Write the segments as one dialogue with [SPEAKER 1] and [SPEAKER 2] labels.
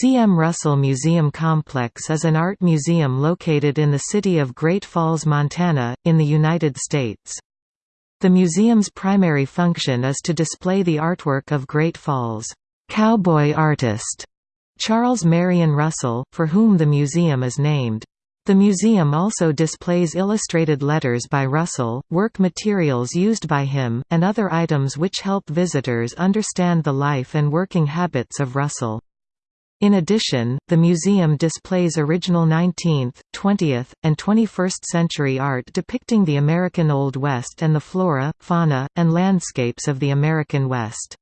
[SPEAKER 1] C. M. Russell Museum Complex is an art museum located in the city of Great Falls, Montana, in the United States. The museum's primary function is to display the artwork of Great Falls' cowboy artist, Charles Marion Russell, for whom the museum is named. The museum also displays illustrated letters by Russell, work materials used by him, and other items which help visitors understand the life and working habits of Russell. In addition, the museum displays original 19th, 20th, and 21st century art depicting the American Old West and the flora, fauna, and landscapes of the American West.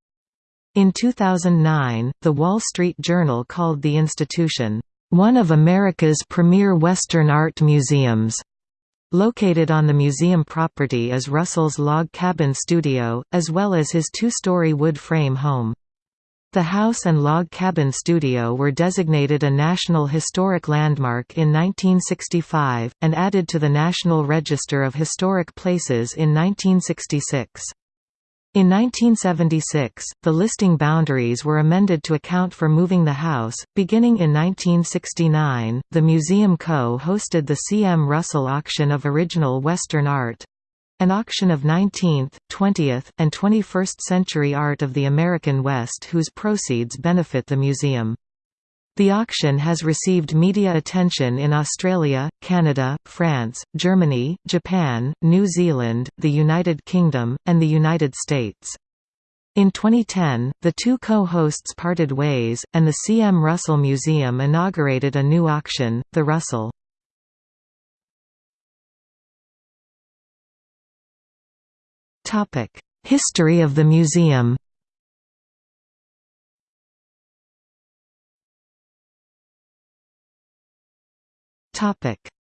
[SPEAKER 1] In 2009, The Wall Street Journal called the institution, "...one of America's premier Western art museums." Located on the museum property is Russell's log cabin studio, as well as his two-story wood frame home. The house and log cabin studio were designated a National Historic Landmark in 1965, and added to the National Register of Historic Places in 1966. In 1976, the listing boundaries were amended to account for moving the house. Beginning in 1969, the Museum Co. hosted the C. M. Russell Auction of Original Western Art, an auction of 19th, 20th, and 21st century art of the American West whose proceeds benefit the museum. The auction has received media attention in Australia, Canada, France, Germany, Japan, New Zealand, the United Kingdom, and the United States. In 2010, the two co-hosts parted ways, and the C. M. Russell Museum inaugurated a new auction, the Russell History of the museum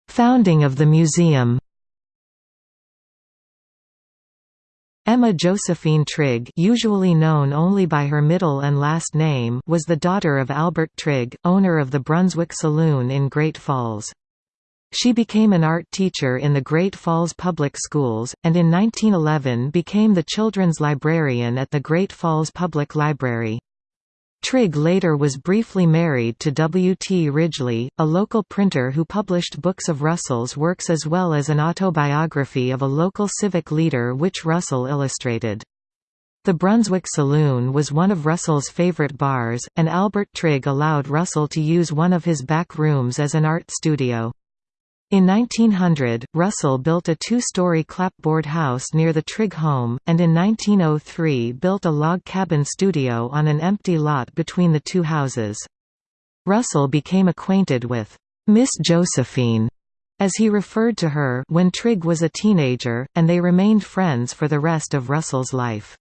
[SPEAKER 1] Founding of the museum Emma Josephine Trigg usually known only by her middle and last name was the daughter of Albert Trigg, owner of the Brunswick Saloon in Great Falls. She became an art teacher in the Great Falls Public Schools, and in 1911 became the children's librarian at the Great Falls Public Library. Trigg later was briefly married to W. T. Ridgely, a local printer who published books of Russell's works as well as an autobiography of a local civic leader which Russell illustrated. The Brunswick Saloon was one of Russell's favorite bars, and Albert Trigg allowed Russell to use one of his back rooms as an art studio. In 1900, Russell built a two-story clapboard house near the Trigg home, and in 1903 built a log cabin studio on an empty lot between the two houses. Russell became acquainted with Miss Josephine, as he referred to her when Trigg was a teenager, and they remained friends for the rest of Russell's life.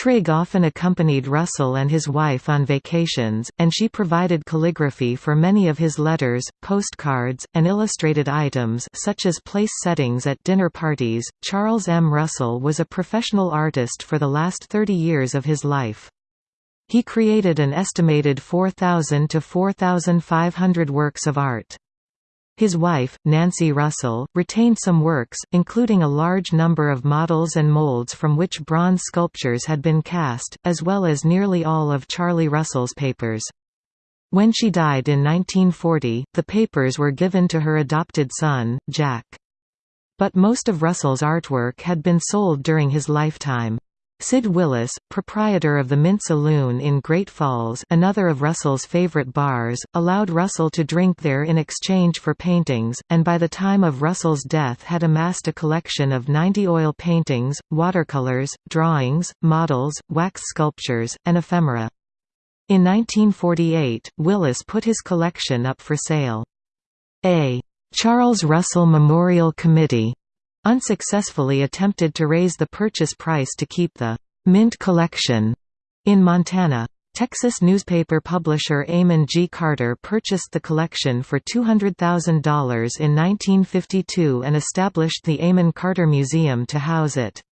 [SPEAKER 1] Trigg often accompanied Russell and his wife on vacations, and she provided calligraphy for many of his letters, postcards, and illustrated items such as place settings at dinner parties. Charles M. Russell was a professional artist for the last 30 years of his life. He created an estimated 4,000 to 4,500 works of art. His wife, Nancy Russell, retained some works, including a large number of models and molds from which bronze sculptures had been cast, as well as nearly all of Charlie Russell's papers. When she died in 1940, the papers were given to her adopted son, Jack. But most of Russell's artwork had been sold during his lifetime. Sid Willis, proprietor of the Mint Saloon in Great Falls another of Russell's favorite bars, allowed Russell to drink there in exchange for paintings, and by the time of Russell's death had amassed a collection of 90 oil paintings, watercolors, drawings, models, wax sculptures, and ephemera. In 1948, Willis put his collection up for sale. A Charles Russell Memorial Committee unsuccessfully attempted to raise the purchase price to keep the Mint collection in Montana. Texas newspaper publisher Amon G. Carter purchased the collection for $200,000 in 1952 and established the Amon Carter Museum to house it.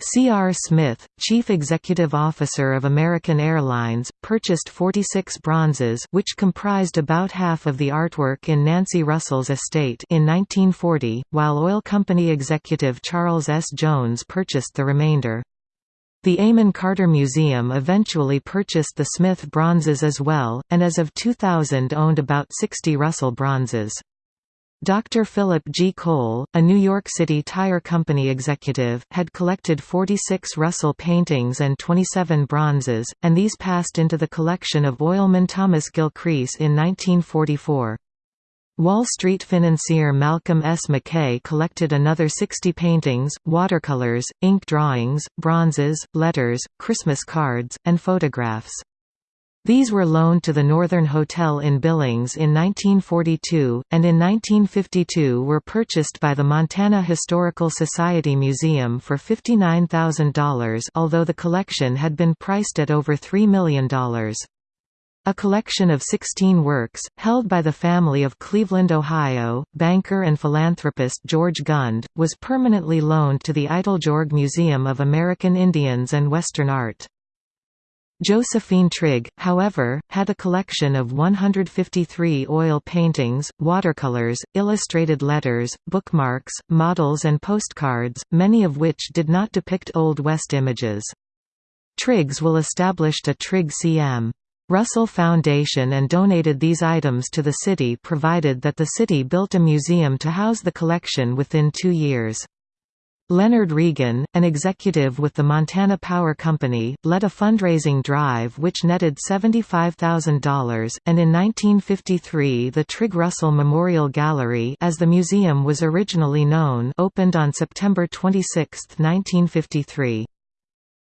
[SPEAKER 1] C. R. Smith, chief executive officer of American Airlines, purchased 46 bronzes which comprised about half of the artwork in Nancy Russell's estate in 1940, while oil company executive Charles S. Jones purchased the remainder. The Amon Carter Museum eventually purchased the Smith bronzes as well, and as of 2000 owned about 60 Russell bronzes. Dr. Philip G. Cole, a New York City Tire Company executive, had collected 46 Russell paintings and 27 bronzes, and these passed into the collection of oilman Thomas Gilcrease in 1944. Wall Street financier Malcolm S. McKay collected another 60 paintings, watercolors, ink drawings, bronzes, letters, Christmas cards, and photographs. These were loaned to the Northern Hotel in Billings in 1942, and in 1952 were purchased by the Montana Historical Society Museum for $59,000 although the collection had been priced at over $3 million. A collection of 16 works, held by the family of Cleveland, Ohio, banker and philanthropist George Gund, was permanently loaned to the Eiteljorg Museum of American Indians and Western Art. Josephine Trigg, however, had a collection of 153 oil paintings, watercolors, illustrated letters, bookmarks, models and postcards, many of which did not depict Old West images. Triggs will established a Trigg CM. Russell Foundation and donated these items to the city provided that the city built a museum to house the collection within two years. Leonard Reagan, an executive with the Montana Power Company, led a fundraising drive which netted $75,000, and in 1953 the Trigg Russell Memorial Gallery as the museum was originally known opened on September 26, 1953.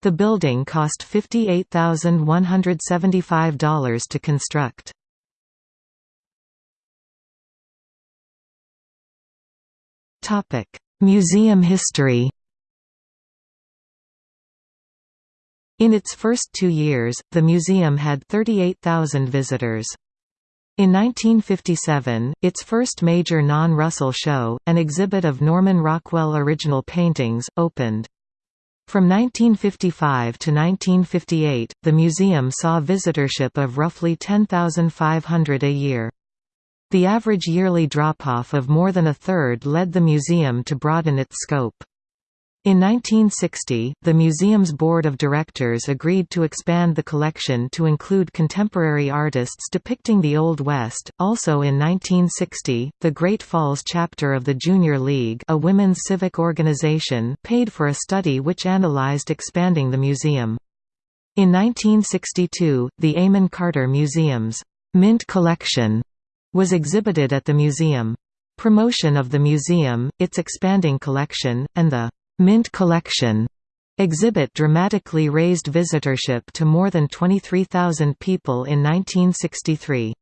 [SPEAKER 1] The building cost $58,175 to construct. Museum history In its first two years, the museum had 38,000 visitors. In 1957, its first major non-Russell show, an exhibit of Norman Rockwell original paintings, opened. From 1955 to 1958, the museum saw visitorship of roughly 10,500 a year. The average yearly drop-off of more than a third led the museum to broaden its scope. In 1960, the museum's board of directors agreed to expand the collection to include contemporary artists depicting the Old West. Also in 1960, the Great Falls chapter of the Junior League, a women's civic organization, paid for a study which analyzed expanding the museum. In 1962, the Amon Carter Museum's Mint Collection was exhibited at the museum. Promotion of the museum, its expanding collection, and the Mint Collection exhibit dramatically raised visitorship to more than 23,000 people in 1963.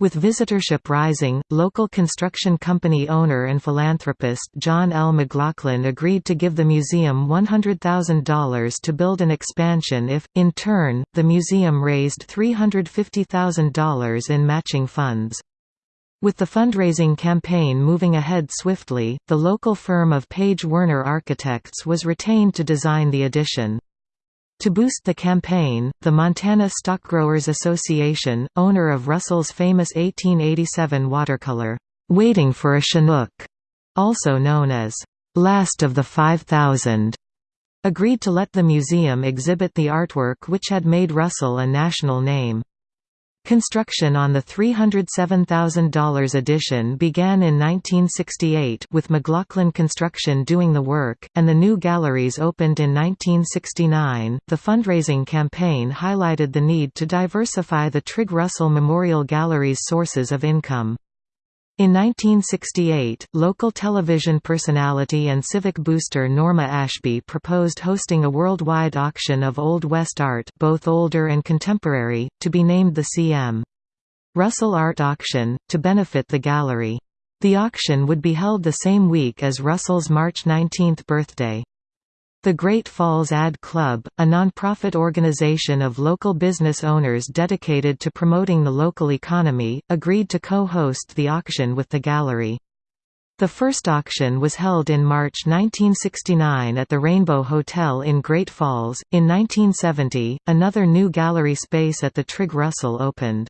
[SPEAKER 1] With visitorship rising, local construction company owner and philanthropist John L. McLaughlin agreed to give the museum $100,000 to build an expansion if, in turn, the museum raised $350,000 in matching funds. With the fundraising campaign moving ahead swiftly, the local firm of Page Werner Architects was retained to design the addition. To boost the campaign, the Montana Stockgrowers Association, owner of Russell's famous 1887 watercolor, "'Waiting for a Chinook", also known as, "'Last of the 5000", agreed to let the museum exhibit the artwork which had made Russell a national name. Construction on the $307,000 addition began in 1968 with McLaughlin Construction doing the work, and the new galleries opened in 1969. The fundraising campaign highlighted the need to diversify the Trigg Russell Memorial Gallery's sources of income. In 1968, local television personality and civic booster Norma Ashby proposed hosting a worldwide auction of Old West art both older and contemporary, to be named the CM. Russell Art Auction, to benefit the gallery. The auction would be held the same week as Russell's March 19 birthday. The Great Falls Ad Club, a nonprofit organization of local business owners dedicated to promoting the local economy, agreed to co-host the auction with the gallery. The first auction was held in March 1969 at the Rainbow Hotel in Great Falls. In 1970, another new gallery space at the Trigg Russell opened.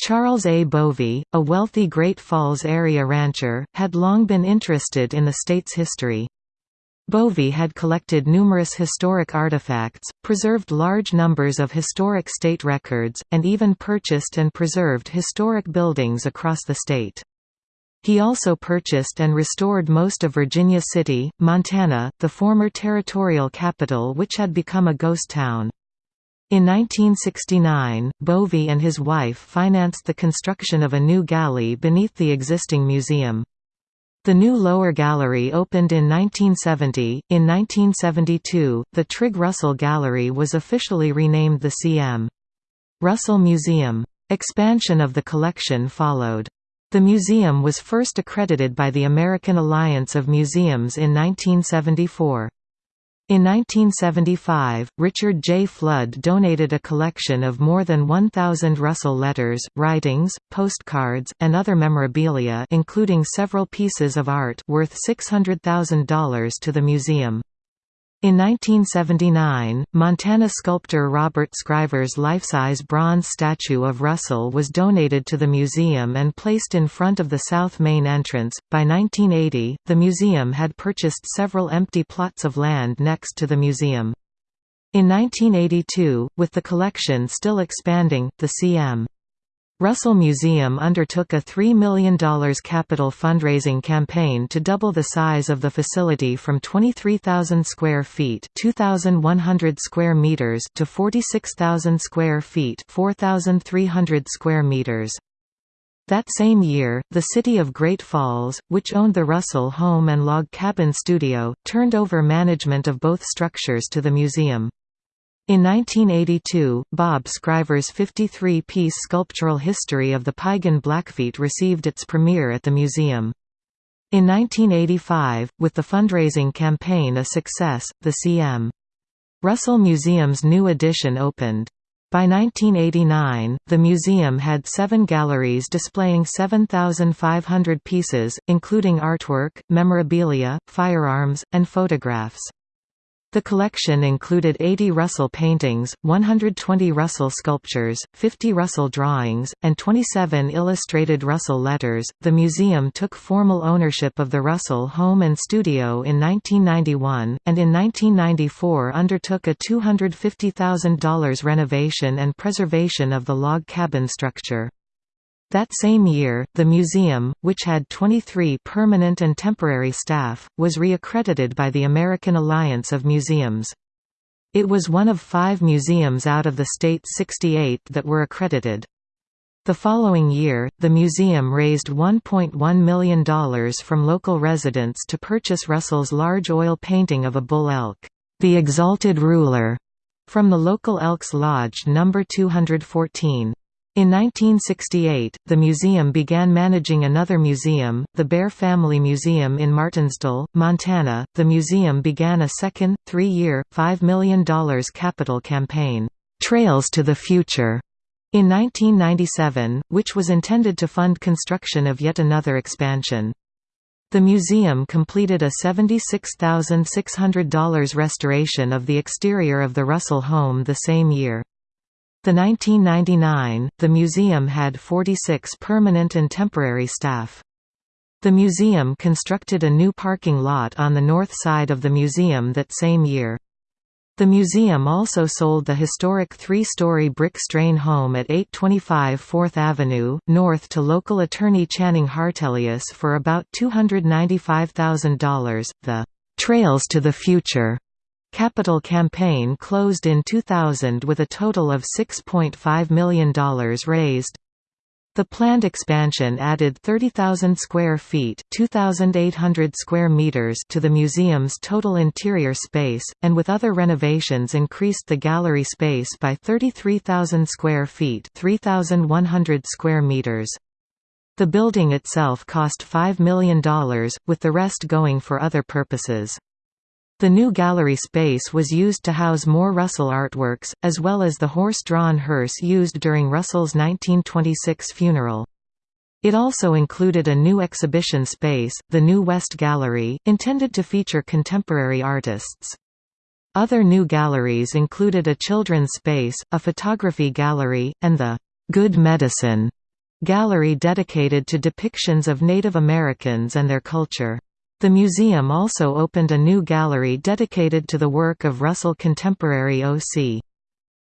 [SPEAKER 1] Charles A. Bovey, a wealthy Great Falls area rancher, had long been interested in the state's history. Bovey had collected numerous historic artifacts, preserved large numbers of historic state records, and even purchased and preserved historic buildings across the state. He also purchased and restored most of Virginia City, Montana, the former territorial capital which had become a ghost town. In 1969, Bovey and his wife financed the construction of a new galley beneath the existing museum. The new lower gallery opened in 1970. In 1972, the Trigg Russell Gallery was officially renamed the C.M. Russell Museum. Expansion of the collection followed. The museum was first accredited by the American Alliance of Museums in 1974. In 1975, Richard J. Flood donated a collection of more than 1,000 Russell letters, writings, postcards, and other memorabilia including several pieces of art worth $600,000 to the museum. In 1979, Montana sculptor Robert Scriver's life-size bronze statue of Russell was donated to the museum and placed in front of the south main entrance. By 1980, the museum had purchased several empty plots of land next to the museum. In 1982, with the collection still expanding, the C.M. Russell Museum undertook a $3 million capital fundraising campaign to double the size of the facility from 23,000 square feet 2,100 square meters to 46,000 square feet 4,300 square meters. That same year, the city of Great Falls, which owned the Russell Home and Log Cabin Studio, turned over management of both structures to the museum. In 1982, Bob Scriver's 53-piece sculptural history of the Piegan Blackfeet received its premiere at the museum. In 1985, with the fundraising campaign a success, the C.M. Russell Museum's new addition opened. By 1989, the museum had seven galleries displaying 7,500 pieces, including artwork, memorabilia, firearms, and photographs. The collection included 80 Russell paintings, 120 Russell sculptures, 50 Russell drawings, and 27 illustrated Russell letters. The museum took formal ownership of the Russell home and studio in 1991, and in 1994 undertook a $250,000 renovation and preservation of the log cabin structure. That same year, the museum, which had 23 permanent and temporary staff, was reaccredited by the American Alliance of Museums. It was one of five museums out of the state's 68 that were accredited. The following year, the museum raised $1.1 million from local residents to purchase Russell's large oil painting of a bull elk, the Exalted Ruler, from the local Elks Lodge No. 214. In 1968, the museum began managing another museum, the Bair Family Museum in Martinsdale, Montana. The museum began a second, three year, $5 million capital campaign, Trails to the Future, in 1997, which was intended to fund construction of yet another expansion. The museum completed a $76,600 restoration of the exterior of the Russell home the same year. The 1999, the museum had 46 permanent and temporary staff. The museum constructed a new parking lot on the north side of the museum that same year. The museum also sold the historic three-story brick strain home at 825 4th Avenue, north to local attorney Channing Hartelius for about $295,000. The Trails to the Future Capital campaign closed in 2000 with a total of $6.5 million raised. The planned expansion added 30,000 square feet (2,800 square meters to the museum's total interior space, and with other renovations increased the gallery space by 33,000 square feet 3,100 square meters. The building itself cost $5 million, with the rest going for other purposes. The new gallery space was used to house more Russell artworks, as well as the horse-drawn hearse used during Russell's 1926 funeral. It also included a new exhibition space, the New West Gallery, intended to feature contemporary artists. Other new galleries included a children's space, a photography gallery, and the Good Medicine gallery dedicated to depictions of Native Americans and their culture. The museum also opened a new gallery dedicated to the work of Russell contemporary O.C.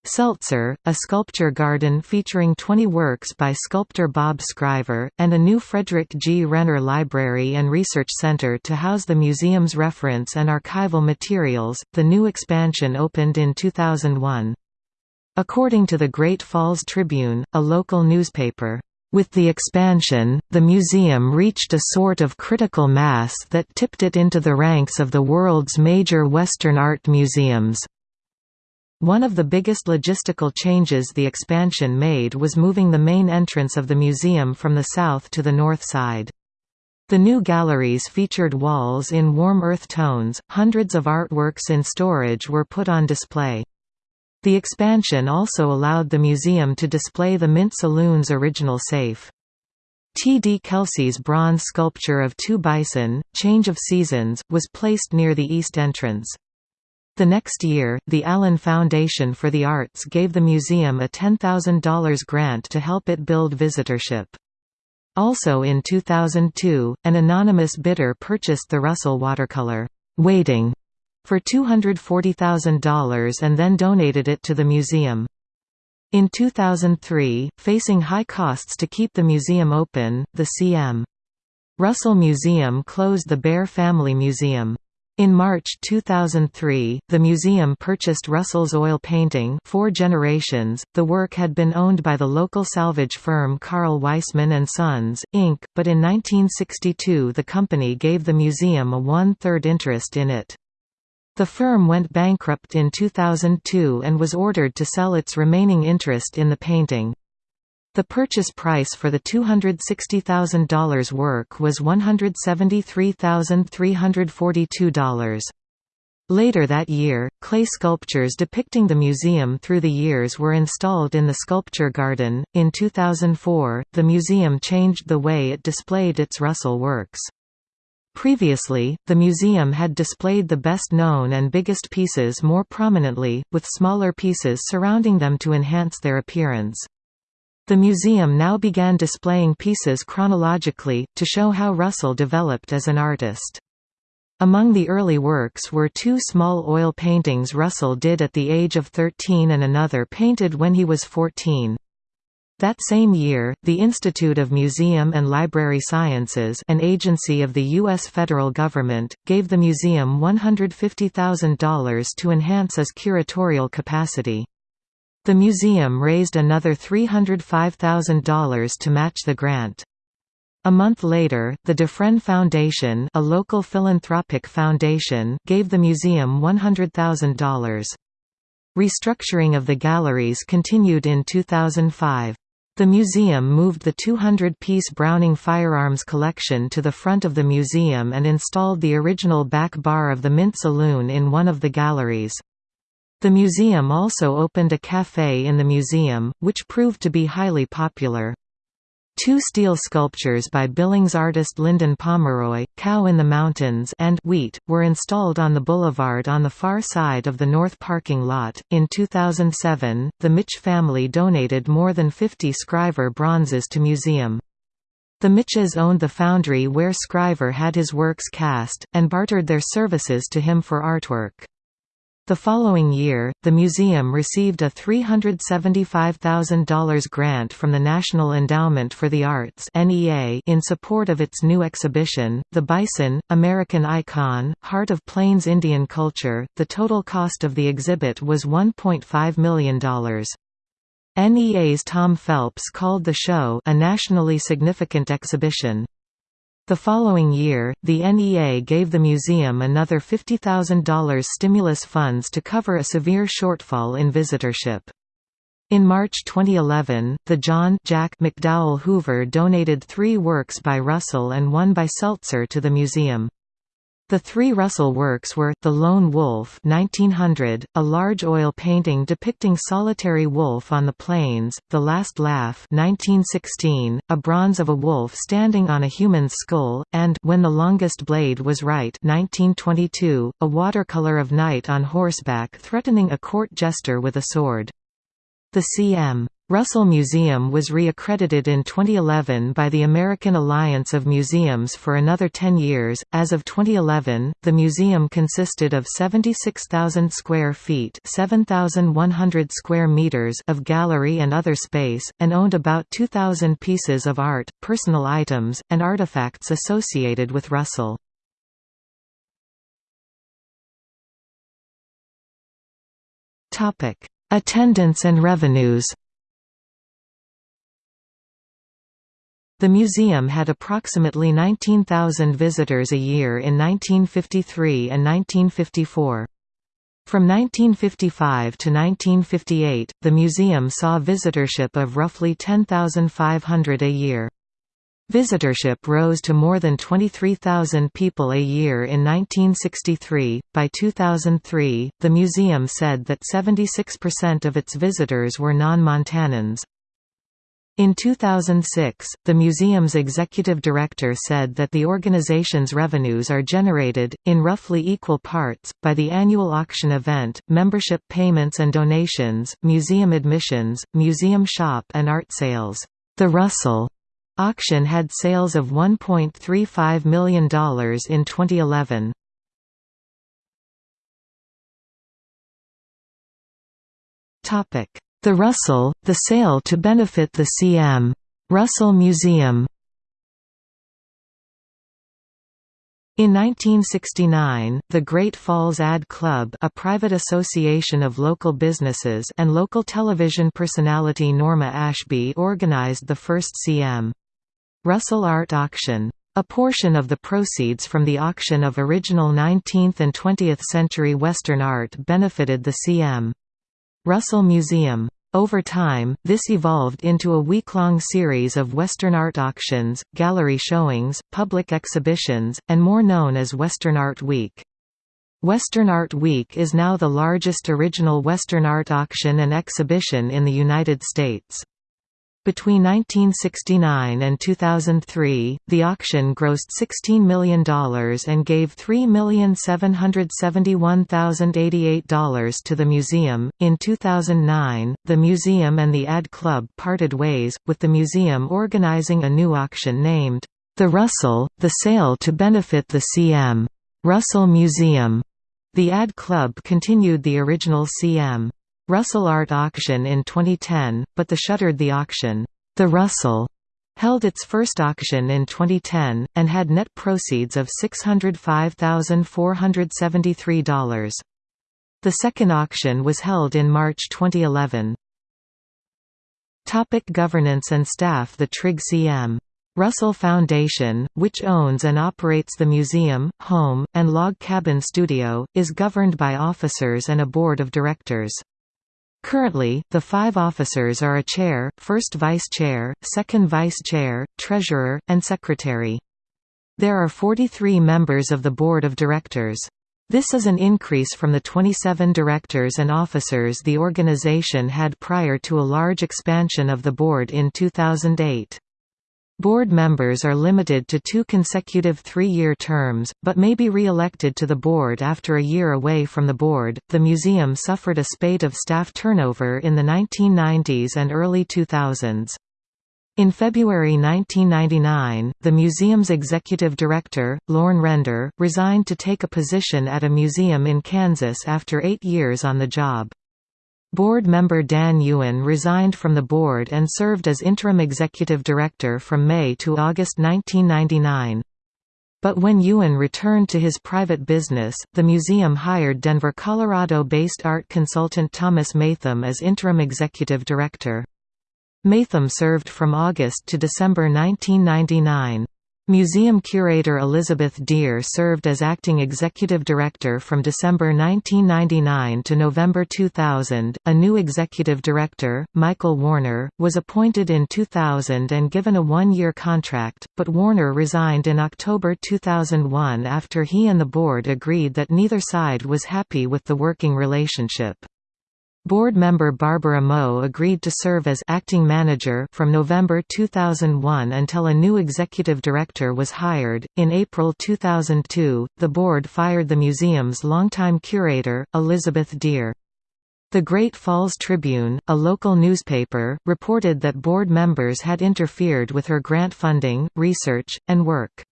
[SPEAKER 1] Seltzer, a sculpture garden featuring 20 works by sculptor Bob Scriver, and a new Frederick G. Renner Library and Research Center to house the museum's reference and archival materials. The new expansion opened in 2001. According to the Great Falls Tribune, a local newspaper, with the expansion, the museum reached a sort of critical mass that tipped it into the ranks of the world's major Western art museums. One of the biggest logistical changes the expansion made was moving the main entrance of the museum from the south to the north side. The new galleries featured walls in warm earth tones, hundreds of artworks in storage were put on display. The expansion also allowed the museum to display the Mint Saloon's original safe. T. D. Kelsey's bronze sculpture of two bison, Change of Seasons, was placed near the east entrance. The next year, the Allen Foundation for the Arts gave the museum a $10,000 grant to help it build visitorship. Also in 2002, an anonymous bidder purchased the Russell watercolor, Waiting, for $240,000 and then donated it to the museum. In 2003, facing high costs to keep the museum open, the C.M. Russell Museum closed the Bair Family Museum. In March 2003, the museum purchased Russell's oil painting Four Generations. The work had been owned by the local salvage firm Carl Weissman & Sons, Inc., but in 1962 the company gave the museum a one-third interest in it. The firm went bankrupt in 2002 and was ordered to sell its remaining interest in the painting. The purchase price for the $260,000 work was $173,342. Later that year, clay sculptures depicting the museum through the years were installed in the sculpture garden. In 2004, the museum changed the way it displayed its Russell works. Previously, the museum had displayed the best known and biggest pieces more prominently, with smaller pieces surrounding them to enhance their appearance. The museum now began displaying pieces chronologically, to show how Russell developed as an artist. Among the early works were two small oil paintings Russell did at the age of 13 and another painted when he was 14. That same year, the Institute of Museum and Library Sciences an agency of the U.S. federal government, gave the museum $150,000 to enhance its curatorial capacity. The museum raised another $305,000 to match the grant. A month later, the Dufresne Foundation a local philanthropic foundation gave the museum $100,000. Restructuring of the galleries continued in 2005. The museum moved the 200-piece Browning firearms collection to the front of the museum and installed the original back bar of the Mint Saloon in one of the galleries. The museum also opened a café in the museum, which proved to be highly popular. Two steel sculptures by Billings artist Lyndon Pomeroy, Cow in the Mountains and Wheat, were installed on the boulevard on the far side of the north parking lot. In 2007, the Mitch family donated more than 50 Scriver bronzes to museum. The Mitches owned the foundry where Scriver had his works cast, and bartered their services to him for artwork. The following year, the museum received a $375,000 grant from the National Endowment for the Arts in support of its new exhibition, The Bison, American Icon, Heart of Plains Indian Culture. The total cost of the exhibit was $1.5 million. NEA's Tom Phelps called the show a nationally significant exhibition. The following year, the NEA gave the museum another $50,000 stimulus funds to cover a severe shortfall in visitorship. In March 2011, the John Jack McDowell Hoover donated three works by Russell and one by Seltzer to the museum. The three Russell works were, The Lone Wolf 1900, a large oil painting depicting solitary wolf on the plains, The Last Laugh 1916, a bronze of a wolf standing on a human's skull, and When the Longest Blade Was Right 1922, a watercolor of Knight on horseback threatening a court jester with a sword. The C.M. Russell Museum was reaccredited in 2011 by the American Alliance of Museums for another 10 years. As of 2011, the museum consisted of 76,000 square feet (7,100 square meters) of gallery and other space, and owned about 2,000 pieces of art, personal items, and artifacts associated with Russell. Topic: Attendance and revenues. The museum had approximately 19,000 visitors a year in 1953 and 1954. From 1955 to 1958, the museum saw visitorship of roughly 10,500 a year. Visitorship rose to more than 23,000 people a year in 1963. By 2003, the museum said that 76% of its visitors were non Montanans. In 2006, the museum's executive director said that the organization's revenues are generated, in roughly equal parts, by the annual auction event, membership payments and donations, museum admissions, museum shop and art sales. The Russell auction had sales of $1.35 million in 2011. Topic the Russell, the sale to benefit the C.M. Russell Museum In 1969, the Great Falls Ad Club a private association of local businesses and local television personality Norma Ashby organized the first C.M. Russell Art Auction. A portion of the proceeds from the auction of original 19th and 20th century Western art benefited the C.M. Russell Museum. Over time, this evolved into a week-long series of Western art auctions, gallery showings, public exhibitions, and more known as Western Art Week. Western Art Week is now the largest original Western art auction and exhibition in the United States. Between 1969 and 2003, the auction grossed $16 million and gave $3,771,088 to the museum. In 2009, the museum and the Ad Club parted ways, with the museum organizing a new auction named The Russell, the sale to benefit the C.M. Russell Museum. The Ad Club continued the original C.M. Russell Art Auction in 2010, but the shuttered the auction. The Russell held its first auction in 2010, and had net proceeds of $605,473. The second auction was held in March 2011. Topic governance and staff The Trigg C.M. Russell Foundation, which owns and operates the museum, home, and log cabin studio, is governed by officers and a board of directors. Currently, the five officers are a chair, first vice chair, second vice chair, treasurer, and secretary. There are 43 members of the board of directors. This is an increase from the 27 directors and officers the organization had prior to a large expansion of the board in 2008. Board members are limited to two consecutive three-year terms, but may be re-elected to the board after a year away from the board. The museum suffered a spate of staff turnover in the 1990s and early 2000s. In February 1999, the museum's executive director, Lorne Render, resigned to take a position at a museum in Kansas after eight years on the job. Board member Dan Ewen resigned from the board and served as interim executive director from May to August 1999. But when Ewen returned to his private business, the museum hired Denver, Colorado-based art consultant Thomas Matham as interim executive director. Matham served from August to December 1999. Museum curator Elizabeth Dear served as acting executive director from December 1999 to November 2000. A new executive director, Michael Warner, was appointed in 2000 and given a one year contract, but Warner resigned in October 2001 after he and the board agreed that neither side was happy with the working relationship. Board member Barbara Moe agreed to serve as acting manager from November 2001 until a new executive director was hired. In April 2002, the board fired the museum's longtime curator, Elizabeth Dear. The Great Falls Tribune, a local newspaper, reported that board members had interfered with her grant funding, research, and work.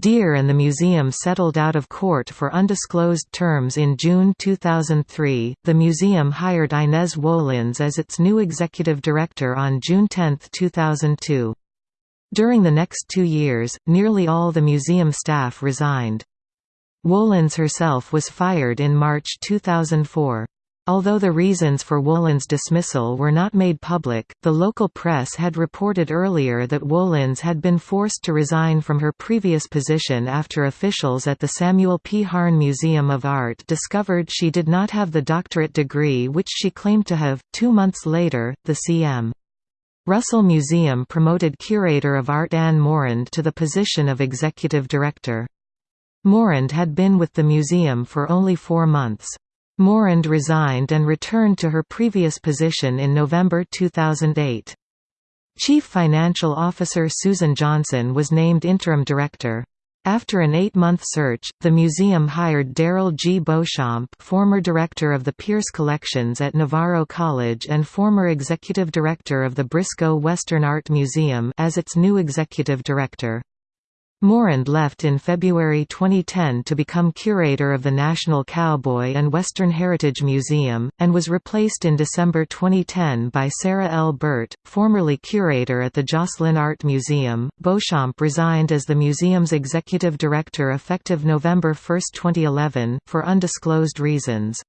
[SPEAKER 1] Dear and the museum settled out of court for undisclosed terms in June 2003. The museum hired Inez Wolins as its new executive director on June 10, 2002. During the next two years, nearly all the museum staff resigned. Wolins herself was fired in March 2004. Although the reasons for Wolins' dismissal were not made public, the local press had reported earlier that Wolins had been forced to resign from her previous position after officials at the Samuel P. Harn Museum of Art discovered she did not have the doctorate degree which she claimed to have. Two months later, the C.M. Russell Museum promoted curator of art Anne Morand to the position of executive director. Morand had been with the museum for only four months. Morand resigned and returned to her previous position in November 2008. Chief Financial Officer Susan Johnson was named interim director. After an eight-month search, the museum hired Daryl G. Beauchamp former director of the Pierce Collections at Navarro College and former executive director of the Briscoe Western Art Museum as its new executive director. Morand left in February 2010 to become curator of the National Cowboy and Western Heritage Museum, and was replaced in December 2010 by Sarah L. Burt, formerly curator at the Joslyn Art Museum. Beauchamp resigned as the museum's executive director effective November 1, 2011, for undisclosed reasons.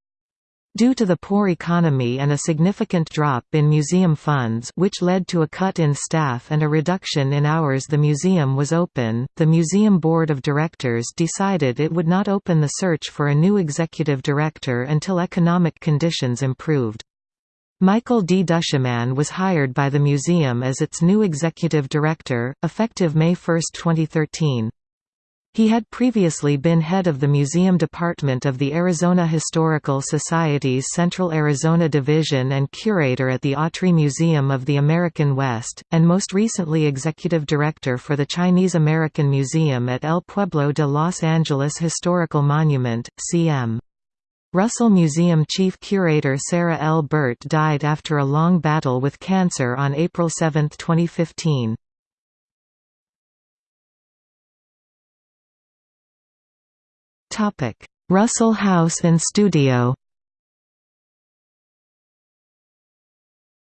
[SPEAKER 1] Due to the poor economy and a significant drop in museum funds which led to a cut in staff and a reduction in hours the museum was open, the museum board of directors decided it would not open the search for a new executive director until economic conditions improved. Michael D. Duchemin was hired by the museum as its new executive director, effective May 1, 2013. He had previously been head of the museum department of the Arizona Historical Society's Central Arizona Division and curator at the Autry Museum of the American West, and most recently executive director for the Chinese American Museum at El Pueblo de Los Angeles Historical Monument, CM. Russell Museum chief curator Sarah L. Burt died after a long battle with cancer on April 7, 2015. Russell House and Studio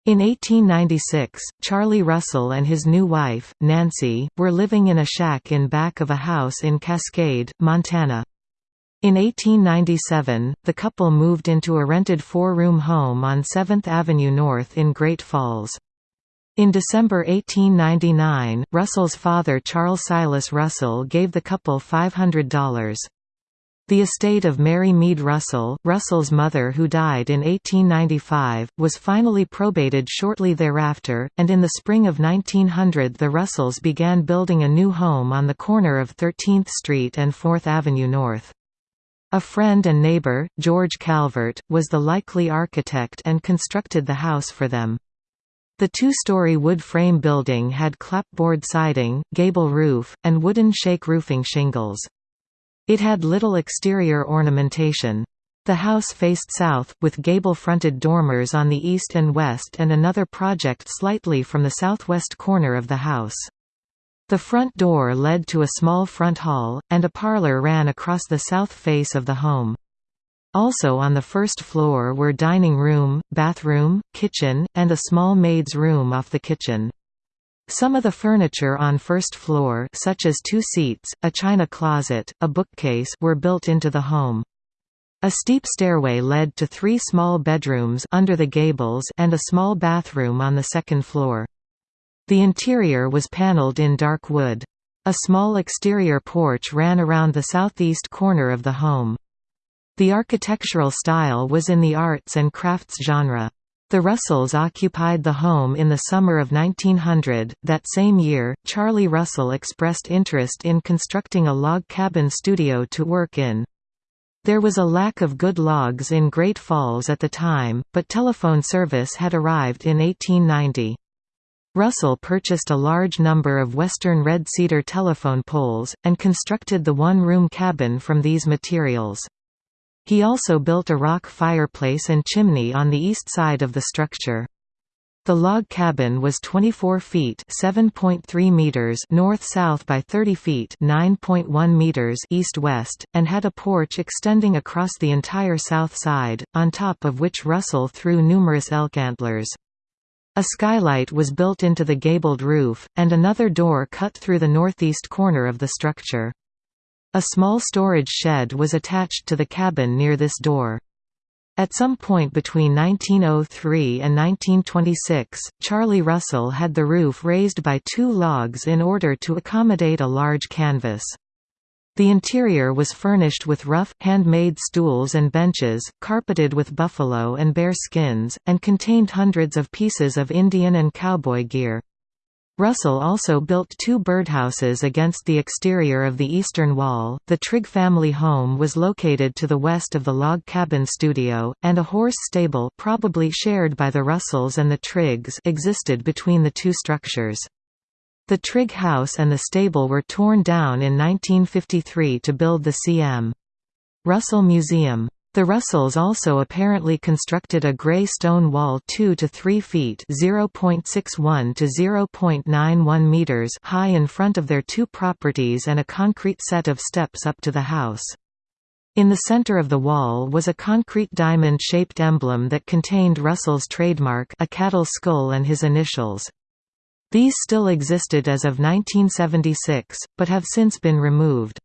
[SPEAKER 1] In 1896, Charlie Russell and his new wife, Nancy, were living in a shack in back of a house in Cascade, Montana. In 1897, the couple moved into a rented four-room home on 7th Avenue North in Great Falls. In December 1899, Russell's father Charles Silas Russell gave the couple $500. The estate of Mary Mead Russell, Russell's mother who died in 1895, was finally probated shortly thereafter, and in the spring of 1900 the Russells began building a new home on the corner of 13th Street and 4th Avenue North. A friend and neighbor, George Calvert, was the likely architect and constructed the house for them. The two-story wood frame building had clapboard siding, gable roof, and wooden shake roofing shingles. It had little exterior ornamentation. The house faced south, with gable-fronted dormers on the east and west and another project slightly from the southwest corner of the house. The front door led to a small front hall, and a parlor ran across the south face of the home. Also on the first floor were dining room, bathroom, kitchen, and a small maid's room off the kitchen. Some of the furniture on first floor such as two seats, a china closet, a bookcase were built into the home. A steep stairway led to three small bedrooms under the gables and a small bathroom on the second floor. The interior was paneled in dark wood. A small exterior porch ran around the southeast corner of the home. The architectural style was in the arts and crafts genre. The Russells occupied the home in the summer of 1900. That same year, Charlie Russell expressed interest in constructing a log cabin studio to work in. There was a lack of good logs in Great Falls at the time, but telephone service had arrived in 1890. Russell purchased a large number of western red cedar telephone poles, and constructed the one-room cabin from these materials. He also built a rock fireplace and chimney on the east side of the structure. The log cabin was 24 feet (7.3 meters) north-south by 30 feet (9.1 meters) east-west, and had a porch extending across the entire south side, on top of which Russell threw numerous elk antlers. A skylight was built into the gabled roof, and another door cut through the northeast corner of the structure. A small storage shed was attached to the cabin near this door. At some point between 1903 and 1926, Charlie Russell had the roof raised by two logs in order to accommodate a large canvas. The interior was furnished with rough, handmade stools and benches, carpeted with buffalo and bear skins, and contained hundreds of pieces of Indian and cowboy gear. Russell also built two birdhouses against the exterior of the eastern wall. The Trigg family home was located to the west of the log cabin studio, and a horse stable probably shared by the Russells and the Triggs existed between the two structures. The Trigg house and the stable were torn down in 1953 to build the C.M. Russell Museum. The Russells also apparently constructed a grey stone wall 2 to 3 feet (0.61 to 0.91 meters) high in front of their two properties and a concrete set of steps up to the house. In the center of the wall was a concrete diamond-shaped emblem that contained Russell's trademark a cattle skull and his initials. These still existed as of 1976, but have since been removed.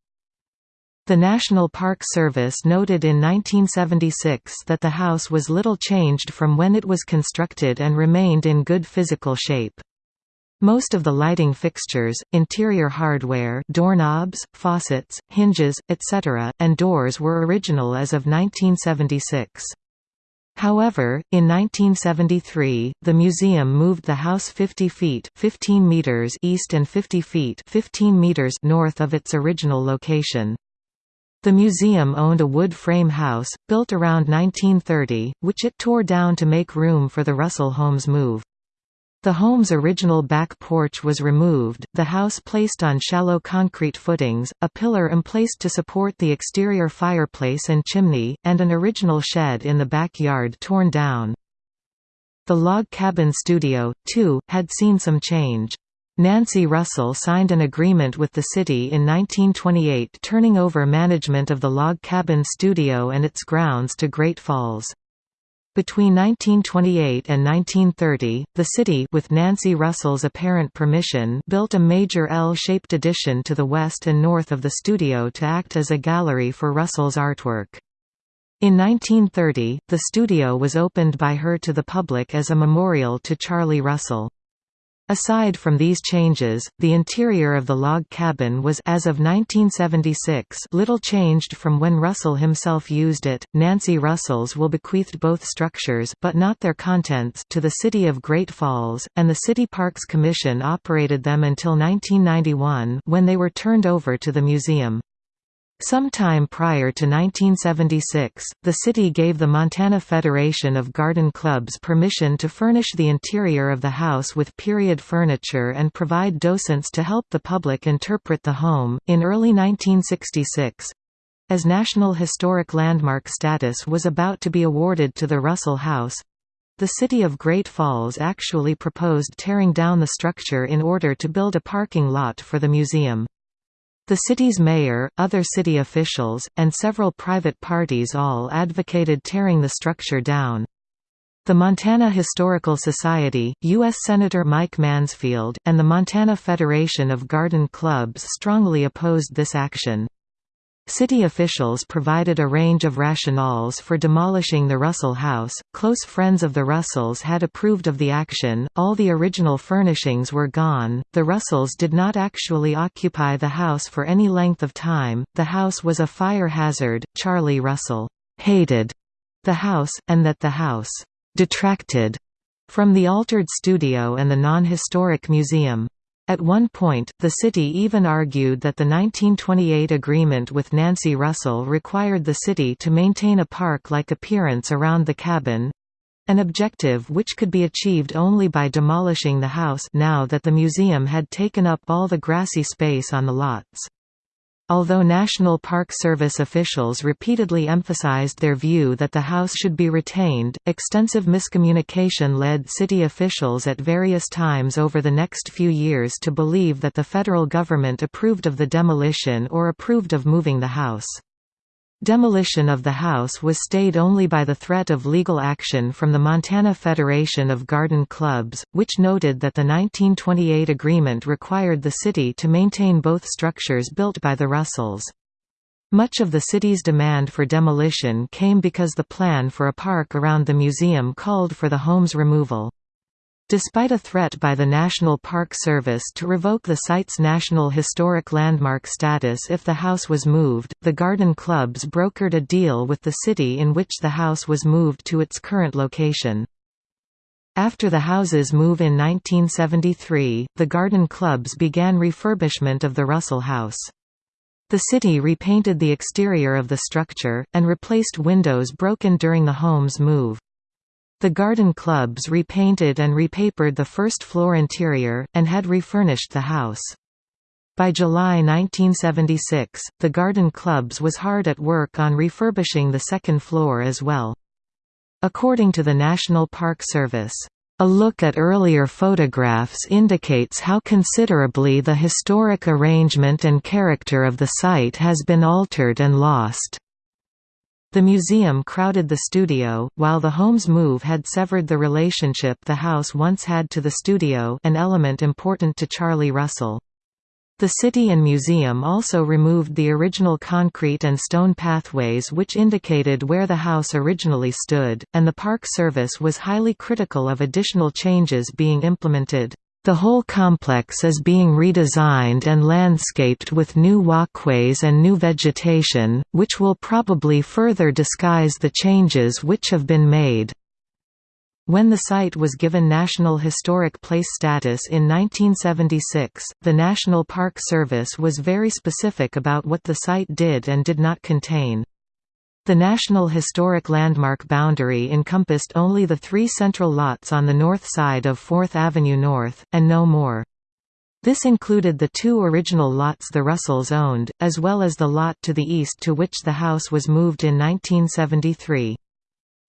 [SPEAKER 1] The National Park Service noted in 1976 that the house was little changed from when it was constructed and remained in good physical shape. Most of the lighting fixtures, interior hardware doorknobs, faucets, hinges, etc., and doors were original as of 1976. However, in 1973, the museum moved the house 50 feet 15 meters east and 50 feet 15 meters north of its original location. The museum owned a wood frame house, built around 1930, which it tore down to make room for the Russell home's move. The home's original back porch was removed, the house placed on shallow concrete footings, a pillar emplaced to support the exterior fireplace and chimney, and an original shed in the backyard torn down. The log cabin studio, too, had seen some change. Nancy Russell signed an agreement with the city in 1928 turning over management of the log cabin studio and its grounds to Great Falls. Between 1928 and 1930, the city with Nancy Russell's apparent permission built a major L-shaped addition to the west and north of the studio to act as a gallery for Russell's artwork. In 1930, the studio was opened by her to the public as a memorial to Charlie Russell. Aside from these changes, the interior of the log cabin was as of 1976 little changed from when Russell himself used it. Nancy Russell's will bequeathed both structures but not their contents to the city of Great Falls, and the City Parks Commission operated them until 1991 when they were turned over to the museum. Sometime prior to 1976, the city gave the Montana Federation of Garden Clubs permission to furnish the interior of the house with period furniture and provide docents to help the public interpret the home. In early 1966, as National Historic Landmark status was about to be awarded to the Russell House, the city of Great Falls actually proposed tearing down the structure in order to build a parking lot for the museum. The city's mayor, other city officials, and several private parties all advocated tearing the structure down. The Montana Historical Society, U.S. Senator Mike Mansfield, and the Montana Federation of Garden Clubs strongly opposed this action. City officials provided a range of rationales for demolishing the Russell House. Close friends of the Russells had approved of the action, all the original furnishings were gone. The Russells did not actually occupy the house for any length of time, the house was a fire hazard. Charlie Russell hated the house, and that the house detracted from the altered studio and the non-historic museum. At one point, the city even argued that the 1928 agreement with Nancy Russell required the city to maintain a park-like appearance around the cabin—an objective which could be achieved only by demolishing the house now that the museum had taken up all the grassy space on the lots. Although National Park Service officials repeatedly emphasized their view that the house should be retained, extensive miscommunication led city officials at various times over the next few years to believe that the federal government approved of the demolition or approved of moving the house. Demolition of the house was stayed only by the threat of legal action from the Montana Federation of Garden Clubs, which noted that the 1928 agreement required the city to maintain both structures built by the Russells. Much of the city's demand for demolition came because the plan for a park around the museum called for the home's removal. Despite a threat by the National Park Service to revoke the site's National Historic Landmark status if the house was moved, the garden clubs brokered a deal with the city in which the house was moved to its current location. After the house's move in 1973, the garden clubs began refurbishment of the Russell House. The city repainted the exterior of the structure, and replaced windows broken during the home's move. The garden clubs repainted and repapered the first floor interior, and had refurnished the house. By July 1976, the garden clubs was hard at work on refurbishing the second floor as well. According to the National Park Service, a look at earlier photographs indicates how considerably the historic arrangement and character of the site has been altered and lost. The museum crowded the studio, while the home's move had severed the relationship the house once had to the studio an element important to Charlie Russell. The city and museum also removed the original concrete and stone pathways which indicated where the house originally stood, and the Park Service was highly critical of additional changes being implemented. The whole complex is being redesigned and landscaped with new walkways and new vegetation, which will probably further disguise the changes which have been made. When the site was given National Historic Place status in 1976, the National Park Service was very specific about what the site did and did not contain. The National Historic Landmark boundary encompassed only the three central lots on the north side of 4th Avenue North, and no more. This included the two original lots the Russells owned, as well as the lot to the east to which the house was moved in 1973.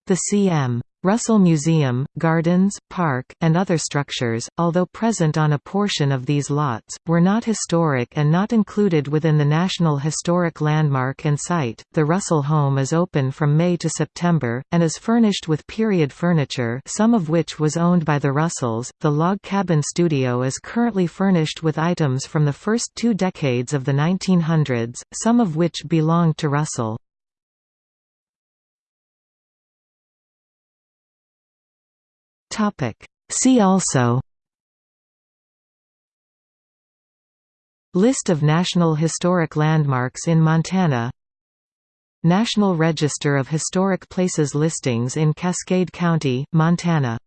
[SPEAKER 1] The C.M. Russell Museum, gardens, park, and other structures, although present on a portion of these lots, were not historic and not included within the National Historic Landmark and Site. The Russell home is open from May to September, and is furnished with period furniture, some of which was owned by the Russells. The log cabin studio is currently furnished with items from the first two decades of the 1900s, some of which belonged to Russell.
[SPEAKER 2] Topic. See also
[SPEAKER 1] List of National Historic Landmarks in Montana National Register of Historic Places listings in Cascade County, Montana